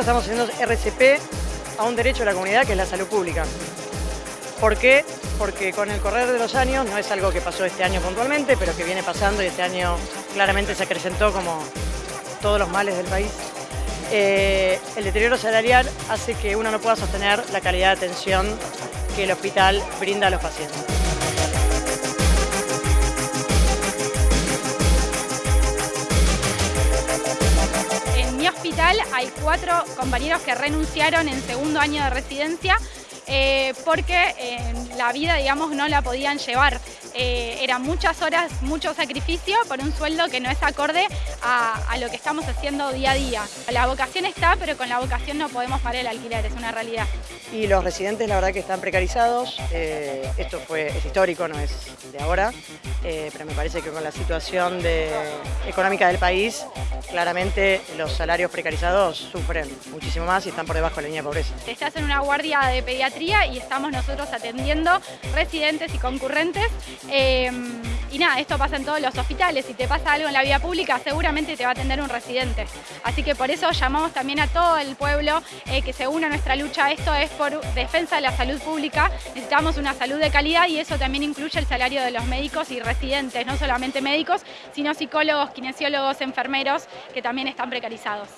estamos haciendo RCP a un derecho de la comunidad que es la salud pública. ¿Por qué? Porque con el correr de los años, no es algo que pasó este año puntualmente, pero que viene pasando y este año claramente se acrecentó como todos los males del país, eh, el deterioro salarial hace que uno no pueda sostener la calidad de atención que el hospital brinda a los pacientes. Hay cuatro compañeros que renunciaron en segundo año de residencia eh, porque la vida, digamos, no la podían llevar. Eh, eran muchas horas, mucho sacrificio por un sueldo que no es acorde a, lo que estamos haciendo día a día. La vocación está, pero con la vocación no podemos pagar el alquiler, es una realidad. Y los residentes la verdad que están precarizados, eh, esto fue, es histórico, no es de ahora, pero me parece que con la situación económica del país, claramente los salarios precarizados sufren muchísimo más y están por debajo de la línea de pobreza. Estás en una guardia de pediatría y estamos nosotros atendiendo residentes y concurrentes. Em, y nada, esto pasa en todos los hospitales. Si te pasa algo en la vía pública, seguramente te va a atender un residente. Así que por eso llamamos también a todo el pueblo eh, que se a nuestra lucha. Esto es por defensa de la salud pública. Necesitamos una salud de calidad y eso también incluye el salario de los médicos y residentes, no solamente médicos, sino psicólogos, kinesiólogos, enfermeros, que también están precarizados.